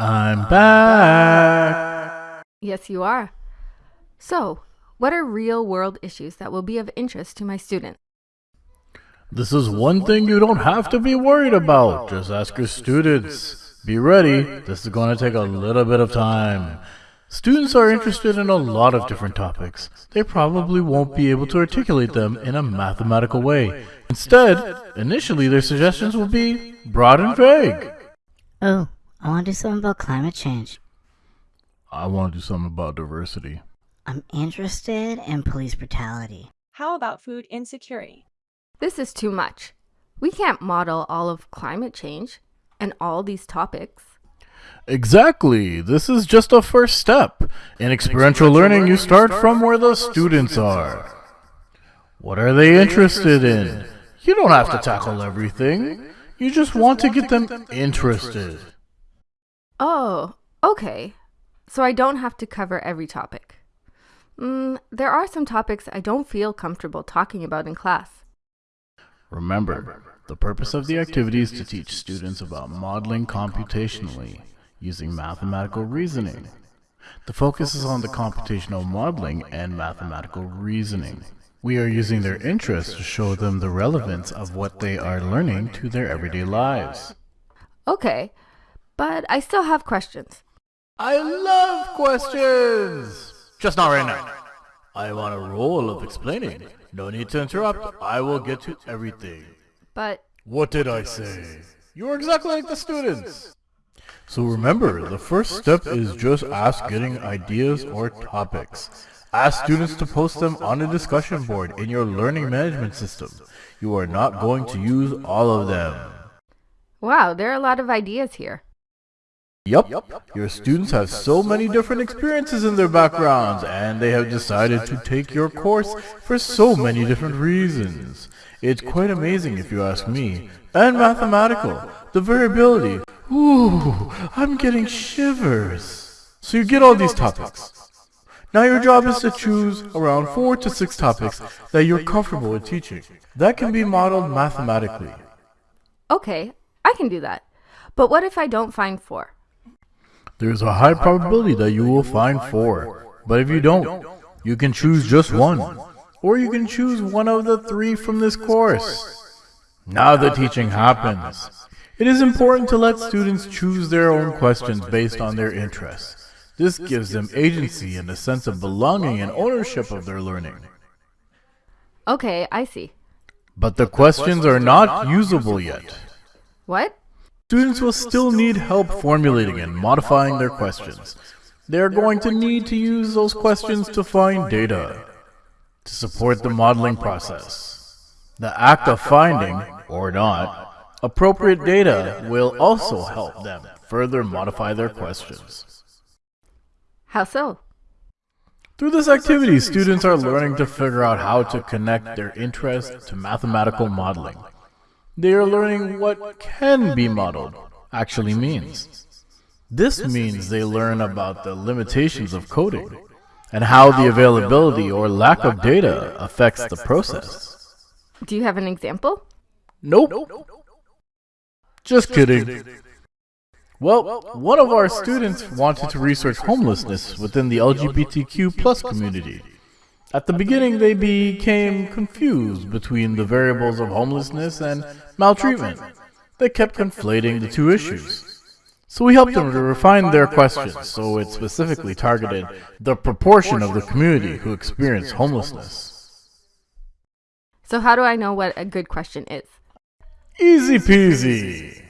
I'm back. Yes, you are. So, what are real world issues that will be of interest to my students? This is one thing you don't have to be worried about. Just ask your students. Be ready. This is going to take a little bit of time. Students are interested in a lot of different topics. They probably won't be able to articulate them in a mathematical way. Instead, initially their suggestions will be broad and vague. Oh, I want to do something about climate change. I want to do something about diversity. I'm interested in police brutality. How about food insecurity? This is too much. We can't model all of climate change and all these topics. Exactly. This is just a first step. In experiential learning, you start from where the students are. What are they interested in? You don't have to tackle everything. You just want to get them interested. Oh, okay. So I don't have to cover every topic. Mm, there are some topics I don't feel comfortable talking about in class. Remember, the purpose of the activity is to teach students about modeling computationally using mathematical reasoning. The focus is on the computational modeling and mathematical reasoning. We are using their interests to show them the relevance of what they are learning to their everyday lives. Okay, but I still have questions. I love questions! Just not right now. I am on a roll of explaining. No need to interrupt. I will get to everything. But What did I say? You are exactly like the students. So remember, the first step is just ask getting ideas or topics. Ask students to post them on a discussion board in your learning management system. You are not going to use all of them. wow, there are a lot of ideas here. Yup, your students have so many different experiences in their backgrounds, and they have decided to take your course for so many different reasons. It's quite amazing if you ask me. And mathematical, the variability. Ooh, I'm getting shivers. So you get all these topics. Now your job is to choose around four to six topics that you're comfortable with teaching. That can be modeled mathematically. Okay, I can do that. But what if I don't find four? There's a high probability that you will find four. But if you don't, you can choose just one. Or you can choose one of the three from this course. Now the teaching happens. It is important to let students choose their own questions based on their interests. This gives them agency and a sense of belonging and ownership of their learning. Okay, I see. But the questions are not usable yet. What? Students will still need help formulating and modifying their questions. They are going to need to use those questions to find data, to support the modeling process. The act of finding, or not, appropriate data will also help them further modify their questions. How so? Through this activity, students are learning to figure out how to connect their interest to mathematical modeling. They are learning what can be modeled actually means. This means they learn about the limitations of coding and how the availability or lack of data affects the process. Do you have an example? Nope. Just kidding. Well, one of our students wanted to research homelessness within the LGBTQ plus community. At the beginning, they became confused between the variables of homelessness and maltreatment. They kept conflating the two issues. So we helped them to refine their questions so it specifically targeted the proportion of the community who experience homelessness. So how do I know what a good question is? Easy peasy.